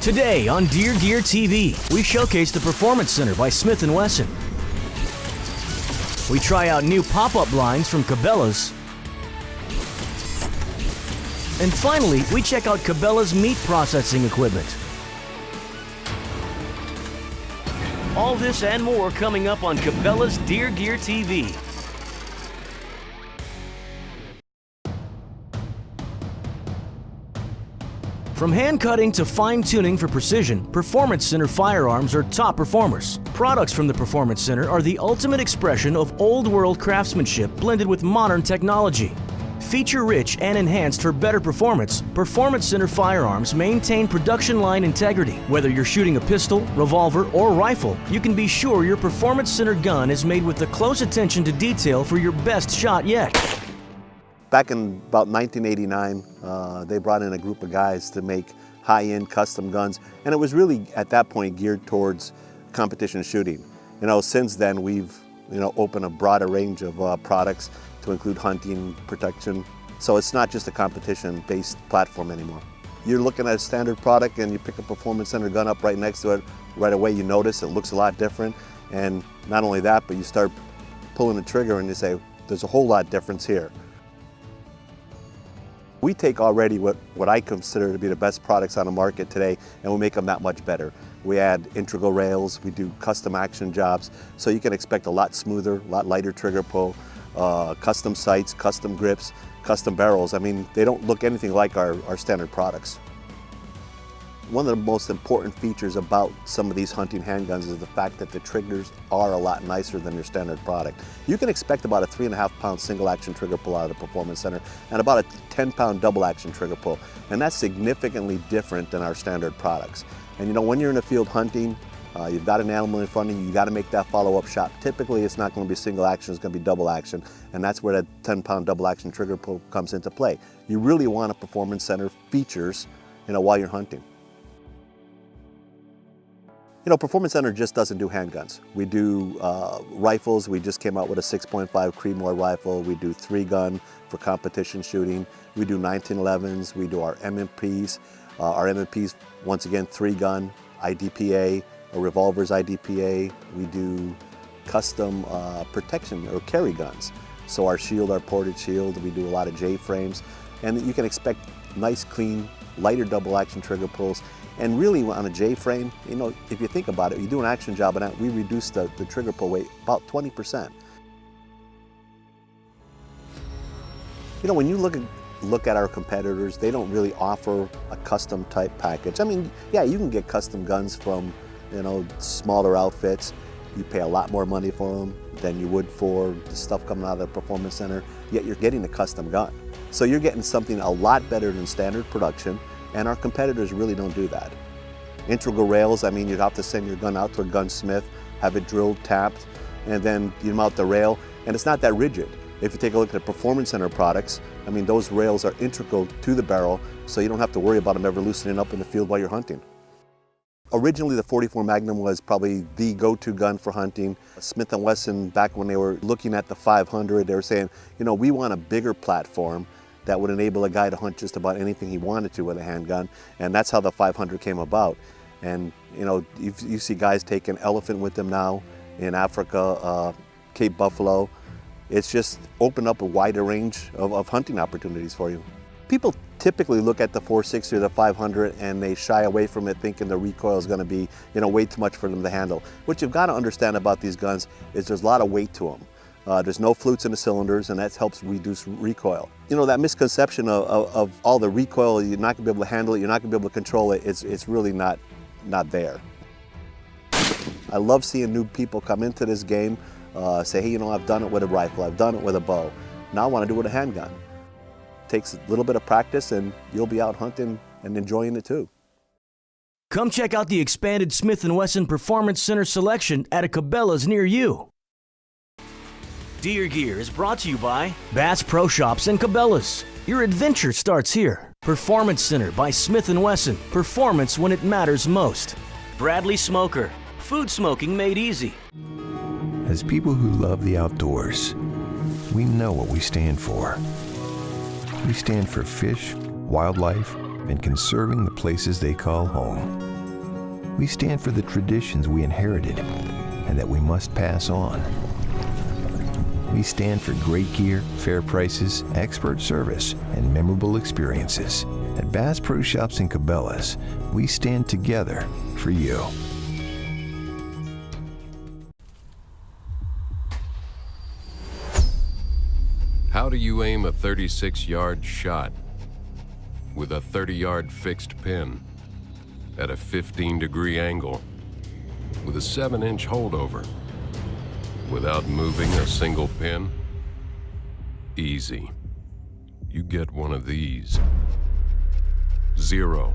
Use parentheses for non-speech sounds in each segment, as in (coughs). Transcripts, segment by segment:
Today on Deer Gear TV, we showcase the Performance Center by Smith & Wesson. We try out new pop-up blinds from Cabela's. And finally, we check out Cabela's meat processing equipment. All this and more coming up on Cabela's Deer Gear TV. From hand cutting to fine tuning for precision, Performance Center firearms are top performers. Products from the Performance Center are the ultimate expression of old world craftsmanship blended with modern technology. Feature rich and enhanced for better performance, Performance Center firearms maintain production line integrity. Whether you're shooting a pistol, revolver, or rifle, you can be sure your Performance Center gun is made with the close attention to detail for your best shot yet. Back in about 1989, uh, they brought in a group of guys to make high-end custom guns, and it was really at that point geared towards competition shooting. You know, since then we've you know opened a broader range of uh, products to include hunting, protection. So it's not just a competition-based platform anymore. You're looking at a standard product and you pick a Performance Center gun up right next to it, right away you notice it looks a lot different. And not only that, but you start pulling the trigger and you say, there's a whole lot difference here. We take already what, what I consider to be the best products on the market today and we make them that much better. We add integral rails, we do custom action jobs, so you can expect a lot smoother, a lot lighter trigger pull, uh, custom sights, custom grips, custom barrels. I mean, they don't look anything like our, our standard products. One of the most important features about some of these hunting handguns is the fact that the triggers are a lot nicer than your standard product. You can expect about a three and a half pound single action trigger pull out of the Performance Center and about a 10 pound double action trigger pull. And that's significantly different than our standard products. And you know, when you're in the field hunting, uh, you've got an animal in front of you, you got to make that follow-up shot. Typically, it's not going to be single action, it's going to be double action, and that's where that 10-pound double action trigger pull comes into play. You really want a performance center features, you know, while you're hunting. You know, Performance Center just doesn't do handguns. We do uh, rifles. We just came out with a 6.5 Creedmoor rifle. We do three gun for competition shooting. We do 1911s. We do our M&Ps. Uh, our M&Ps, once again, three gun, IDPA, a revolver's IDPA. We do custom uh, protection or carry guns. So our shield, our ported shield, we do a lot of J-frames. And you can expect nice, clean, lighter double action trigger pulls and really on a J-frame, you know, if you think about it, you do an action job that, we reduce the, the trigger pull weight about 20%. You know, when you look at, look at our competitors, they don't really offer a custom type package. I mean, yeah, you can get custom guns from, you know, smaller outfits. You pay a lot more money for them than you would for the stuff coming out of the Performance Center, yet you're getting a custom gun. So you're getting something a lot better than standard production, and our competitors really don't do that. Integral rails, I mean, you'd have to send your gun out to a gunsmith, have it drilled, tapped, and then you mount the rail, and it's not that rigid. If you take a look at the Performance Center products, I mean, those rails are integral to the barrel, so you don't have to worry about them ever loosening up in the field while you're hunting. Originally, the 44 Magnum was probably the go-to gun for hunting. Smith & Wesson, back when they were looking at the 500, they were saying, you know, we want a bigger platform that would enable a guy to hunt just about anything he wanted to with a handgun. And that's how the 500 came about. And you know, you, you see guys taking elephant with them now in Africa, uh, Cape Buffalo. It's just opened up a wider range of, of hunting opportunities for you. People typically look at the 460 or the 500 and they shy away from it thinking the recoil is going to be you know way too much for them to handle. What you've got to understand about these guns is there's a lot of weight to them. Uh, there's no flutes in the cylinders and that helps reduce recoil. You know, that misconception of, of, of all the recoil, you're not gonna be able to handle it, you're not gonna be able to control it, it's, it's really not, not there. I love seeing new people come into this game, uh, say, hey, you know, I've done it with a rifle, I've done it with a bow. Now I wanna do it with a handgun. It takes a little bit of practice and you'll be out hunting and enjoying it too. Come check out the expanded Smith & Wesson Performance Center selection at a Cabela's near you. Deer Gear is brought to you by Bass Pro Shops and Cabela's. Your adventure starts here. Performance Center by Smith & Wesson. Performance when it matters most. Bradley Smoker. Food smoking made easy. As people who love the outdoors, we know what we stand for. We stand for fish, wildlife, and conserving the places they call home. We stand for the traditions we inherited and that we must pass on. We stand for great gear, fair prices, expert service, and memorable experiences. At Bass Pro Shops and Cabela's, we stand together for you. How do you aim a 36 yard shot with a 30 yard fixed pin at a 15 degree angle with a 7 inch holdover without moving a single pin? Easy. You get one of these. Xero,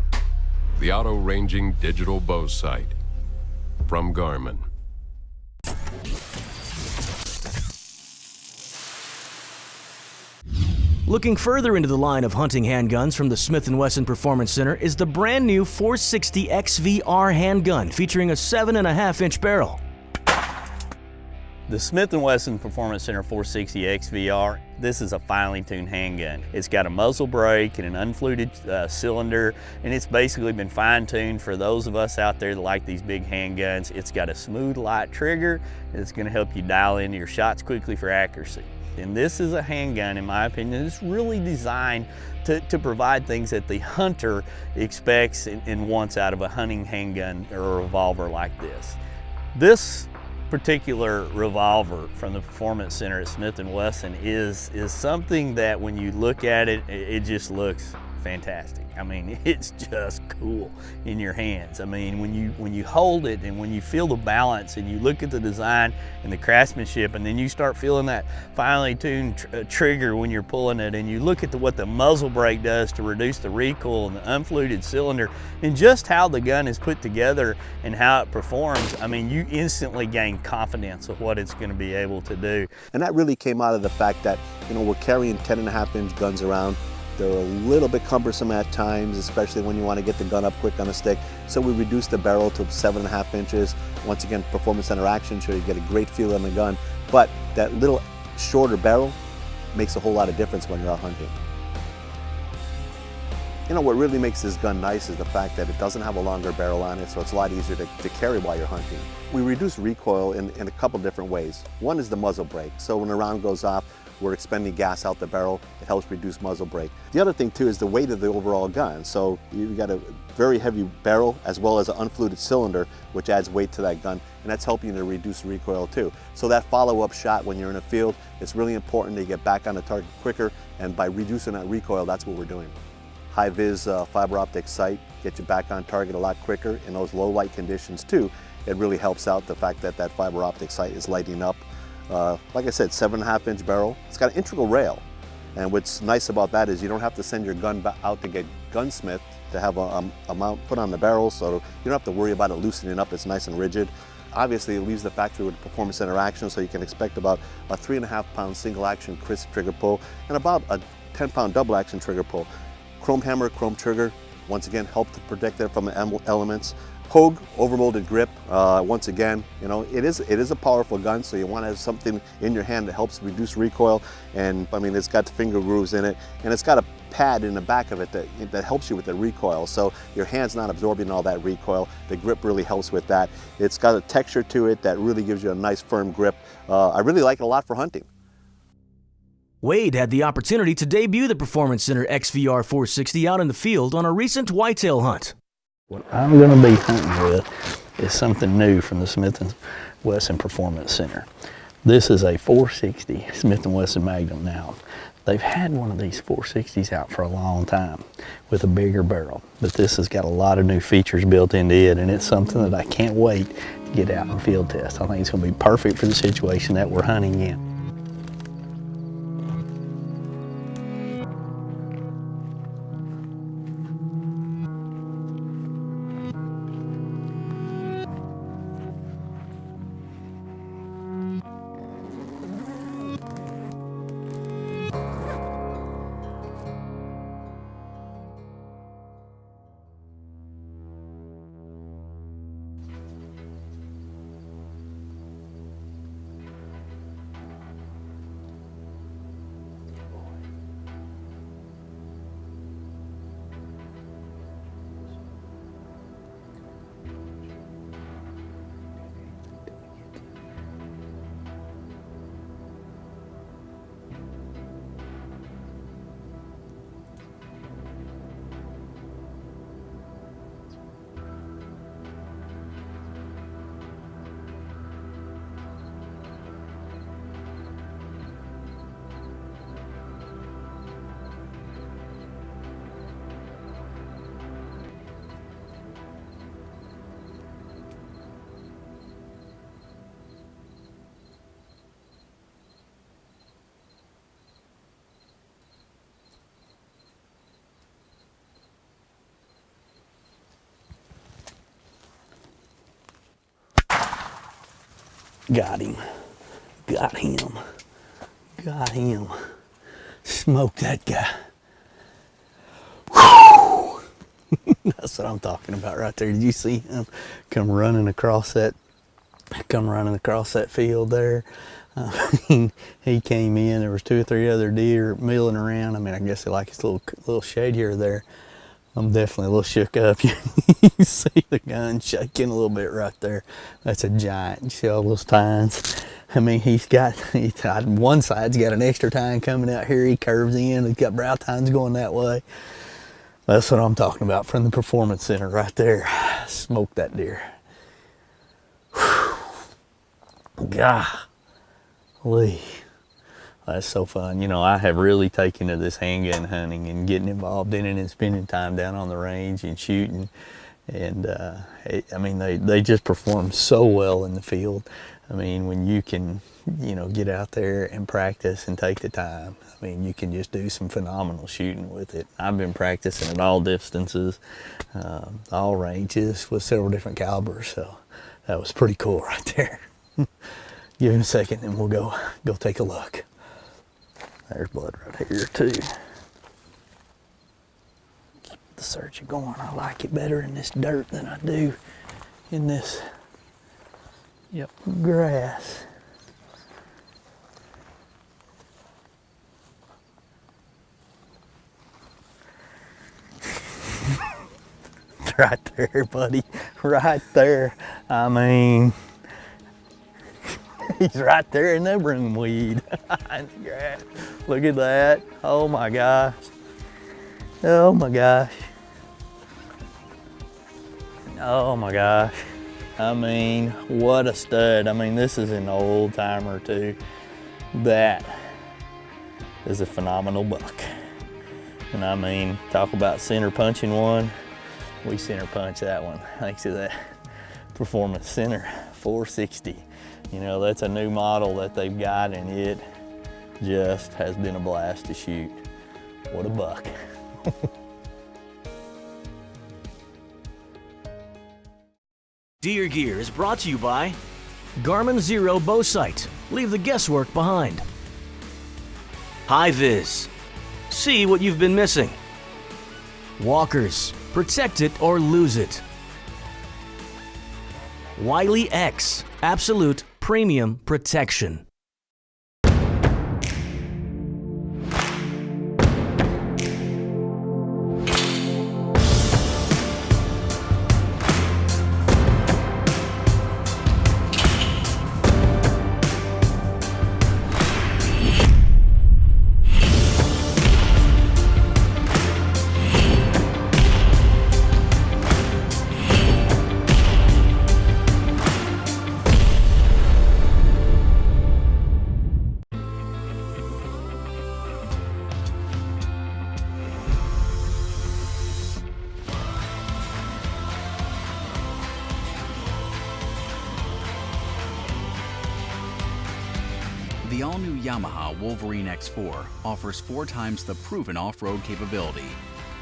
the auto ranging digital bow sight from Garmin. Looking further into the line of hunting handguns from the Smith & Wesson Performance Center is the brand new 460 XVR handgun featuring a 7.5 inch barrel. The Smith & Wesson Performance Center 460 XVR, this is a finely tuned handgun. It's got a muzzle brake and an unfluted uh, cylinder, and it's basically been fine tuned for those of us out there that like these big handguns. It's got a smooth, light trigger, it's gonna help you dial in your shots quickly for accuracy. And this is a handgun, in my opinion, that's really designed to, to provide things that the hunter expects and, and wants out of a hunting handgun or a revolver like this. This particular revolver from the Performance Center at Smith & Wesson is, is something that when you look at it, it just looks fantastic. I mean, (laughs) it's just cool in your hands. I mean, when you when you hold it and when you feel the balance and you look at the design and the craftsmanship and then you start feeling that finely tuned tr uh, trigger when you're pulling it and you look at the, what the muzzle brake does to reduce the recoil and the unfluted cylinder and just how the gun is put together and how it performs, I mean, you instantly gain confidence of what it's going to be able to do. And that really came out of the fact that, you know, we're carrying 10 and a half inch guns around they're a little bit cumbersome at times, especially when you want to get the gun up quick on a stick. So we reduced the barrel to seven and a half inches. Once again, performance center action, so you get a great feel on the gun. But that little shorter barrel makes a whole lot of difference when you're out hunting. You know, what really makes this gun nice is the fact that it doesn't have a longer barrel on it, so it's a lot easier to, to carry while you're hunting. We reduce recoil in, in a couple different ways. One is the muzzle brake. So when a round goes off, we're expending gas out the barrel. It helps reduce muzzle brake. The other thing too is the weight of the overall gun. So you've got a very heavy barrel as well as an unfluted cylinder, which adds weight to that gun. And that's helping to reduce recoil too. So that follow-up shot when you're in a field, it's really important to get back on the target quicker. And by reducing that recoil, that's what we're doing. High-vis uh, fiber optic sight, get you back on target a lot quicker in those low light conditions too. It really helps out the fact that that fiber optic sight is lighting up uh, like I said, seven and a half inch barrel. It's got an integral rail. And what's nice about that is you don't have to send your gun out to get gunsmith to have a, a, a, mount put on the barrel, so you don't have to worry about it loosening up, it's nice and rigid. Obviously, it leaves the factory with performance center action, so you can expect about a three and a half pound single action crisp trigger pull and about a 10 pound double action trigger pull. Chrome hammer, chrome trigger, once again, help to protect it from the elements. Hogue overmolded grip, uh, once again, you know, it is, it is a powerful gun, so you want to have something in your hand that helps reduce recoil. And I mean, it's got the finger grooves in it, and it's got a pad in the back of it that, that helps you with the recoil. So your hand's not absorbing all that recoil. The grip really helps with that. It's got a texture to it that really gives you a nice firm grip. Uh, I really like it a lot for hunting. Wade had the opportunity to debut the Performance Center XVR 460 out in the field on a recent whitetail hunt. What I'm going to be hunting with is something new from the Smith & Wesson Performance Center. This is a 460 Smith & Wesson Magnum now. They've had one of these 460s out for a long time with a bigger barrel, but this has got a lot of new features built into it and it's something that I can't wait to get out and field test. I think it's going to be perfect for the situation that we're hunting in. Got him. Got him. Got him. Smoke that guy. (laughs) That's what I'm talking about right there. Did you see him come running across that come running across that field there? I uh, mean, (laughs) he came in. There was two or three other deer milling around. I mean, I guess they like his little little shade here there. I'm definitely a little shook up. (laughs) you see the gun shaking a little bit right there. That's a giant. You see all those tines? I mean, he's got, (laughs) he's, one side's got an extra tine coming out here. He curves in. He's got brow tines going that way. That's what I'm talking about from the Performance Center right there. (sighs) Smoke that deer. Golly. That's so fun. You know, I have really taken to this handgun hunting and getting involved in it and spending time down on the range and shooting. And uh, it, I mean, they, they just perform so well in the field. I mean, when you can, you know, get out there and practice and take the time, I mean, you can just do some phenomenal shooting with it. I've been practicing at all distances, um, all ranges with several different calibers. So that was pretty cool (laughs) right there. Give him a second and we'll go, go take a look. There's blood right here too. Keep the search going. I like it better in this dirt than I do in this yep. grass. (laughs) right there, buddy. Right there. I mean, (laughs) he's right there in the broomweed. (laughs) Look at that. Oh my gosh. Oh my gosh. Oh my gosh. I mean, what a stud. I mean, this is an old timer too. That is a phenomenal buck. And I mean, talk about center punching one we center punch that one thanks to that Performance Center 460. You know, that's a new model that they've got and it just has been a blast to shoot. What a buck. (laughs) Deer Gear is brought to you by Garmin Xero Bow Sight. Leave the guesswork behind. HiViz. See what you've been missing. Walkers. Protect it or lose it. Wiley X Absolute Premium Protection. The all-new Yamaha Wolverine X4 offers four times the proven off-road capability,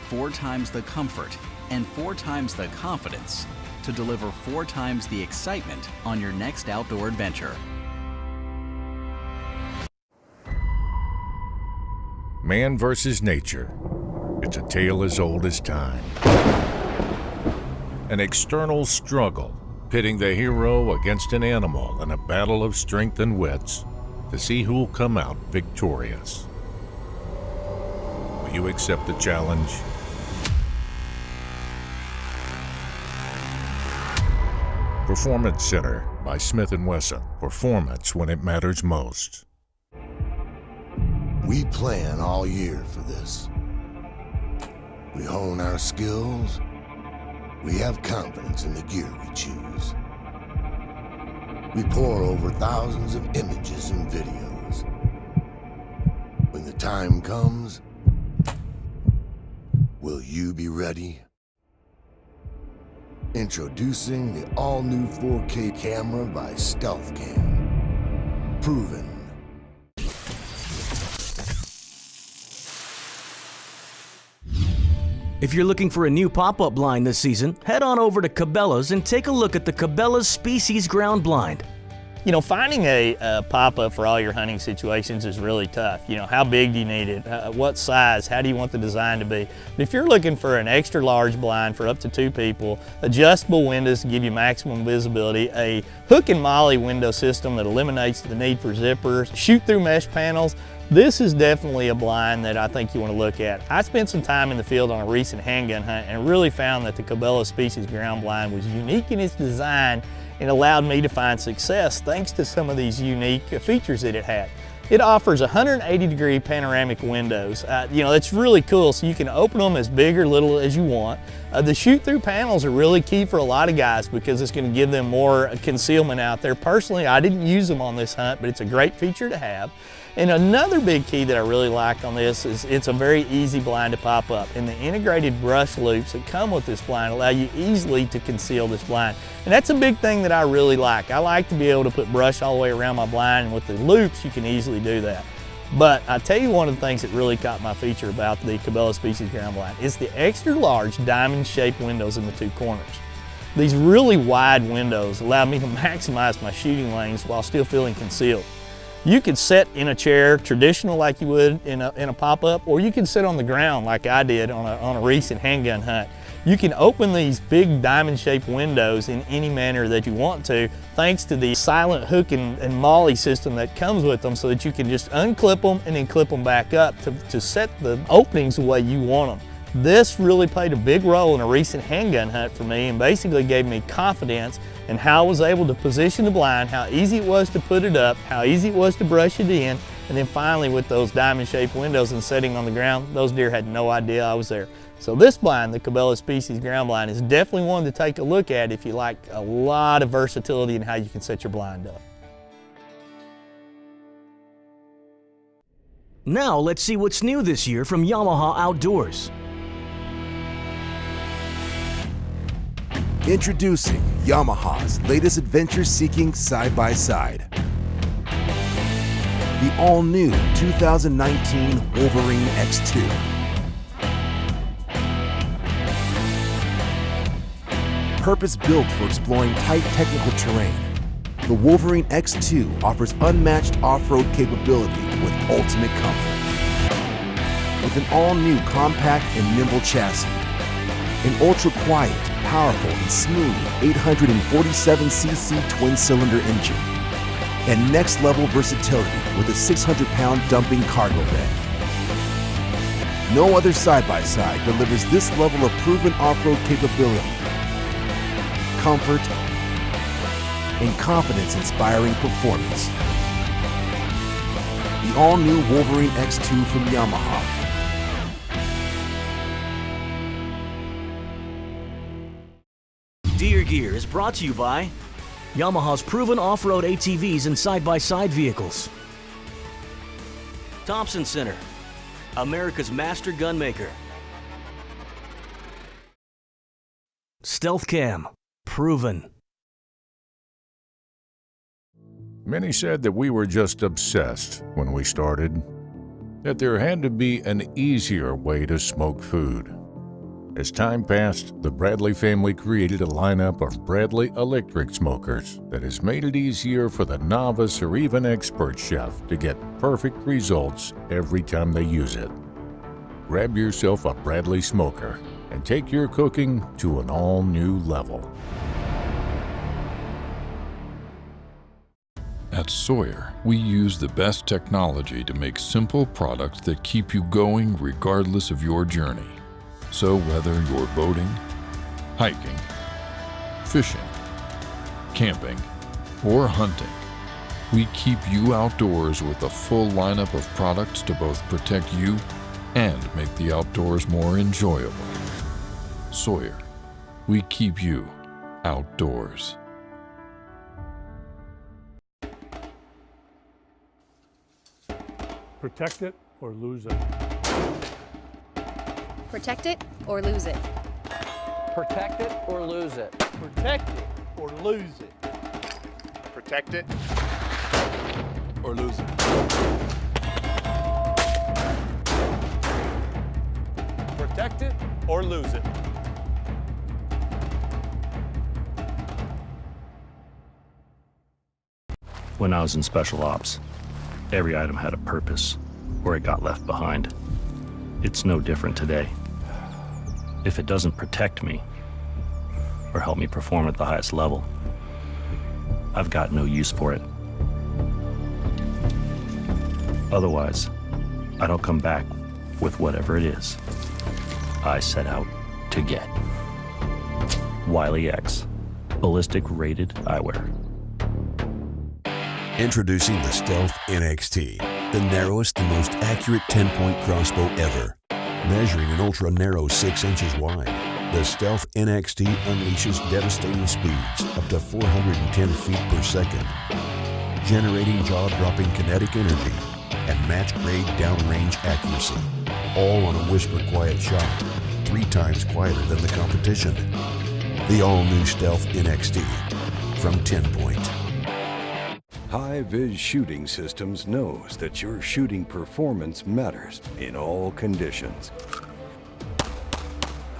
four times the comfort, and four times the confidence to deliver four times the excitement on your next outdoor adventure. Man versus nature. It's a tale as old as time. An external struggle, pitting the hero against an animal in a battle of strength and wits to see who'll come out victorious. Will you accept the challenge? Performance Center by Smith & Wesson. Performance when it matters most. We plan all year for this. We hone our skills. We have confidence in the gear we choose. We pour over thousands of images and videos. When the time comes, will you be ready? Introducing the all-new 4K camera by StealthCam. Proven If you're looking for a new pop-up blind this season, head on over to Cabela's and take a look at the Cabela's Species Ground Blind. You know, finding a, a pop-up for all your hunting situations is really tough. You know, how big do you need it? Uh, what size? How do you want the design to be? But if you're looking for an extra large blind for up to two people, adjustable windows to give you maximum visibility, a hook and molly window system that eliminates the need for zippers, shoot-through mesh panels, this is definitely a blind that I think you want to look at. I spent some time in the field on a recent handgun hunt and really found that the Cabela Species ground blind was unique in its design and allowed me to find success thanks to some of these unique features that it had. It offers 180 degree panoramic windows. Uh, you know, it's really cool, so you can open them as big or little as you want. Uh, the shoot-through panels are really key for a lot of guys because it's gonna give them more concealment out there. Personally, I didn't use them on this hunt, but it's a great feature to have. And another big key that I really like on this is it's a very easy blind to pop up. And the integrated brush loops that come with this blind allow you easily to conceal this blind. And that's a big thing that I really like. I like to be able to put brush all the way around my blind and with the loops you can easily do that. But I tell you one of the things that really caught my feature about the Cabela Species ground blind is the extra large diamond shaped windows in the two corners. These really wide windows allow me to (laughs) maximize my shooting lanes while still feeling concealed. You could sit in a chair, traditional like you would in a, in a pop-up, or you can sit on the ground like I did on a, on a recent handgun hunt. You can open these big diamond-shaped windows in any manner that you want to, thanks to the silent hook and, and molly system that comes with them so that you can just unclip them and then clip them back up to, to set the openings the way you want them. This really played a big role in a recent handgun hunt for me and basically gave me confidence in how I was able to position the blind, how easy it was to put it up, how easy it was to brush it in, and then finally with those diamond shaped windows and setting on the ground, those deer had no idea I was there. So this blind, the Cabela Species ground blind, is definitely one to take a look at if you like a lot of versatility in how you can set your blind up. Now let's see what's new this year from Yamaha Outdoors. Introducing Yamaha's latest adventure-seeking side-by-side. The all-new 2019 Wolverine X2. Purpose-built for exploring tight technical terrain, the Wolverine X2 offers unmatched off-road capability with ultimate comfort. With an all-new compact and nimble chassis, an ultra-quiet, powerful, and smooth 847cc twin-cylinder engine, and next-level versatility with a 600-pound dumping cargo bed. No other side-by-side -side delivers this level of proven off-road capability, comfort, and confidence-inspiring performance. The all-new Wolverine X2 from Yamaha Gear is brought to you by Yamaha's proven off-road ATVs and side-by-side vehicles. Thompson Center, America's master gun maker. Stealth Cam, proven. Many said that we were just obsessed when we started, that there had to be an easier way to smoke food. As time passed, the Bradley family created a lineup of Bradley electric smokers that has made it easier for the novice or even expert chef to get perfect results every time they use it. Grab yourself a Bradley smoker and take your cooking to an all-new level. At Sawyer, we use the best technology to make simple products that keep you going regardless of your journey. So whether you're boating, hiking, fishing, camping, or hunting, we keep you outdoors with a full lineup of products to both protect you and make the outdoors more enjoyable. Sawyer, we keep you outdoors. Protect it or lose it. Protect it or lose it. Protect it or lose it. Protect it or lose it. Protect it or lose it. Protect it or lose it. When I was in special ops, every item had a purpose, or it got left behind. It's no different today. If it doesn't protect me, or help me perform at the highest level, I've got no use for it. Otherwise, I don't come back with whatever it is I set out to get. Wiley X, ballistic rated eyewear. Introducing the Stealth NXT, the narrowest and most accurate 10-point crossbow ever. Measuring an ultra-narrow 6 inches wide, the Stealth NXT unleashes devastating speeds up to 410 feet per second, generating jaw-dropping kinetic energy and match-grade downrange accuracy, all on a whisper-quiet shot, three times quieter than the competition. The all-new Stealth NXT from 10 Point. HiViz Shooting Systems knows that your shooting performance matters in all conditions.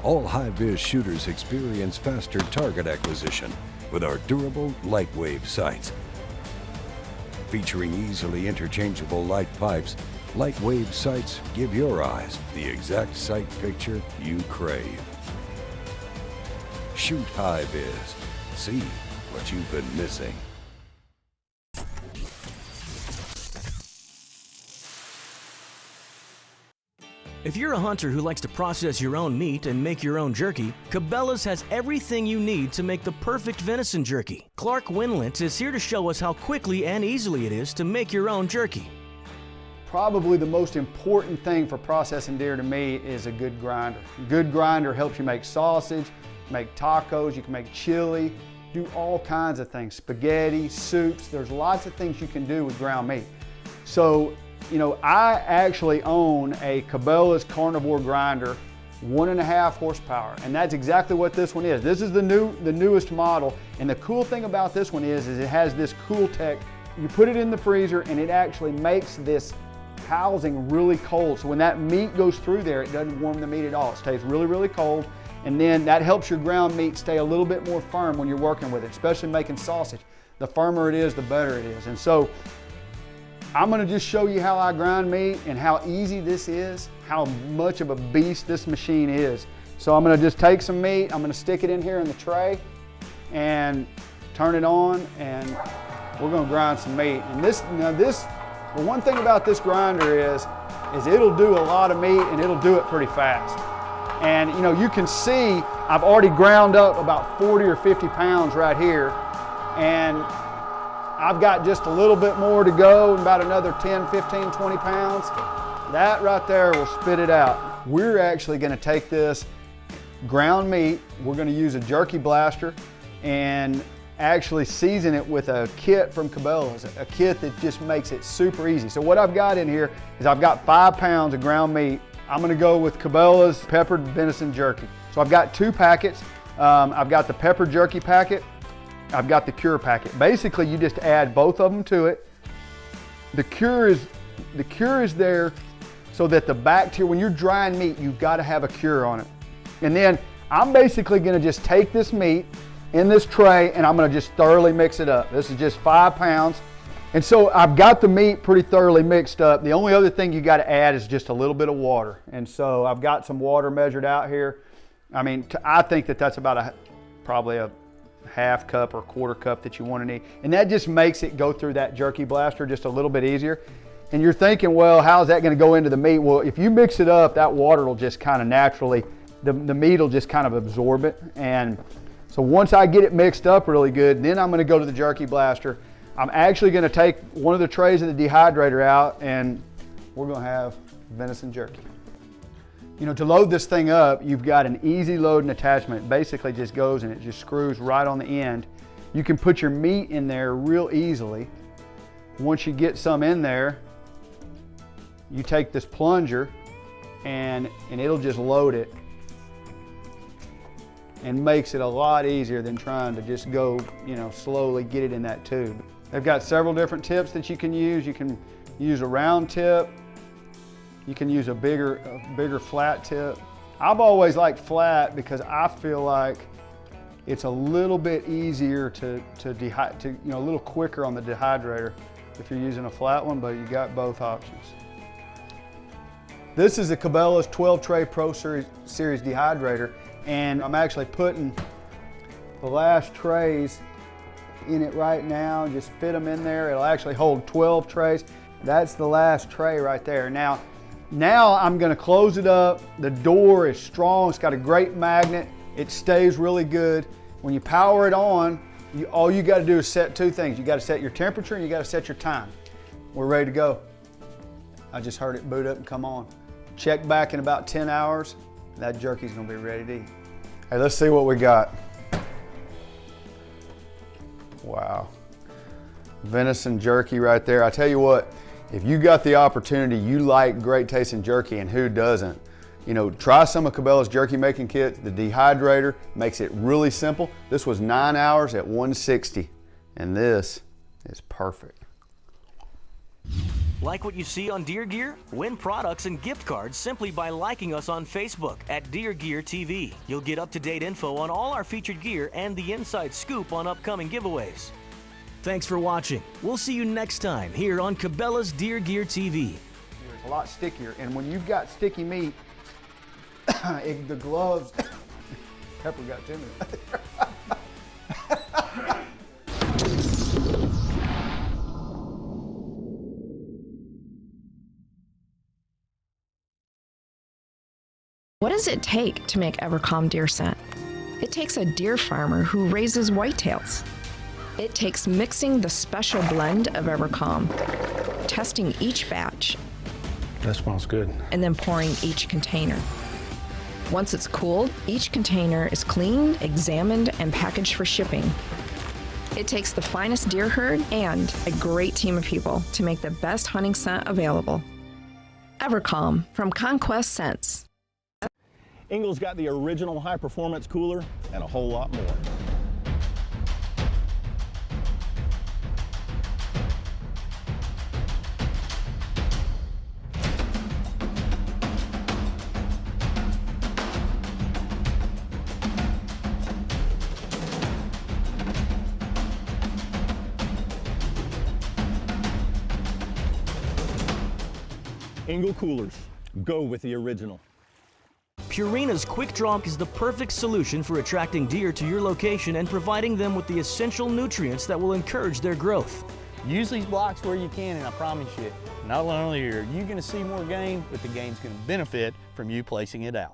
All HiViz shooters experience faster target acquisition with our durable LiteWave sights. Featuring easily interchangeable light pipes, LiteWave sights give your eyes the exact sight picture you crave. Shoot HiViz. See what you've been missing. If you're a hunter who likes to process your own meat and make your own jerky, Cabela's has everything you need to make the perfect venison jerky. Clark Winlent is here to show us how quickly and easily it is to make your own jerky. Probably the most important thing for processing deer to me is a good grinder. A good grinder helps you make sausage, make tacos, you can make chili, do all kinds of things, spaghetti, soups, there's lots of things you can do with ground meat. So you know, I actually own a Cabela's carnivore grinder, one and a half horsepower, and that's exactly what this one is. This is the new, the newest model, and the cool thing about this one is, is it has this cool tech. You put it in the freezer, and it actually makes this housing really cold. So when that meat goes through there, it doesn't warm the meat at all. It stays really, really cold, and then that helps your ground meat stay a little bit more firm when you're working with it, especially making sausage. The firmer it is, the better it is. And so I'm gonna just show you how I grind meat and how easy this is, how much of a beast this machine is. So I'm gonna just take some meat, I'm gonna stick it in here in the tray and turn it on and we're gonna grind some meat. And this, now this, the one thing about this grinder is, is it'll do a lot of meat and it'll do it pretty fast. And you know, you can see I've already ground up about 40 or 50 pounds right here. And I've got just a little bit more to go, about another 10, 15, 20 pounds. That right there will spit it out. We're actually gonna take this ground meat, we're gonna use a jerky blaster and actually season it with a kit from Cabela's, a kit that just makes it super easy. So what I've got in here is I've got five pounds of ground meat. I'm gonna go with Cabela's peppered venison jerky. So I've got two packets. Um, I've got the pepper jerky packet I've got the cure packet. Basically, you just add both of them to it. The cure is, the cure is there so that the bacteria, when you're drying meat, you've got to have a cure on it. And then I'm basically gonna just take this meat in this tray and I'm gonna just thoroughly mix it up. This is just five pounds. And so I've got the meat pretty thoroughly mixed up. The only other thing you gotta add is just a little bit of water. And so I've got some water measured out here. I mean, I think that that's about a, probably a half cup or quarter cup that you want to need. And that just makes it go through that jerky blaster just a little bit easier. And you're thinking, well, how's that going to go into the meat? Well, if you mix it up, that water will just kind of naturally, the, the meat will just kind of absorb it. And so once I get it mixed up really good, then I'm going to go to the jerky blaster. I'm actually going to take one of the trays of the dehydrator out and we're going to have venison jerky. You know, to load this thing up, you've got an easy loading attachment. It basically just goes and it just screws right on the end. You can put your meat in there real easily. Once you get some in there, you take this plunger and, and it'll just load it and makes it a lot easier than trying to just go, you know, slowly get it in that tube. They've got several different tips that you can use. You can use a round tip, you can use a bigger, a bigger flat tip. I've always liked flat because I feel like It's a little bit easier to, to, to, you know, a little quicker on the dehydrator if you're using a flat one, but you got both options. This is a Cabela's 12 tray Pro Series, Series dehydrator, and I'm actually putting the last trays in it right now, just fit them in there. It'll actually hold 12 trays. That's the last tray right there. Now, now I'm gonna close it up. The door is strong, it's got a great magnet. It stays really good. When you power it on, you, all you gotta do is set two things. You gotta set your temperature and you gotta set your time. We're ready to go. I just heard it boot up and come on. Check back in about 10 hours, that jerky's gonna be ready to eat. Hey, let's see what we got. Wow. Venison jerky right there. I tell you what, if you got the opportunity, you like great tasting jerky and who doesn't? You know, try some of Cabela's jerky making kits. The dehydrator makes it really simple. This was nine hours at 160 and this is perfect. Like what you see on Deer Gear? Win products and gift cards simply by liking us on Facebook at Deer Gear TV. You'll get up-to-date info on all our featured gear and the inside scoop on upcoming giveaways. Thanks for watching. We'll see you next time here on Cabela's Deer Gear TV. It's a lot stickier, and when you've got sticky meat, (coughs) it, the gloves, (coughs) Pepper got to me. (laughs) What does it take to make Evercalm deer scent? It takes a deer farmer who raises whitetails. It takes mixing the special blend of Evercalm, testing each batch, That smells good. and then pouring each container. Once it's cooled, each container is cleaned, examined, and packaged for shipping. It takes the finest deer herd and a great team of people to make the best hunting scent available. Evercalm from Conquest Scents. Engel's got the original high performance cooler and a whole lot more. Engel coolers, go with the original. Purina's Quick Drop is the perfect solution for attracting deer to your location and providing them with the essential nutrients that will encourage their growth. Use these blocks where you can, and I promise you, not only are you going to see more game, but the game's going to benefit from you placing it out.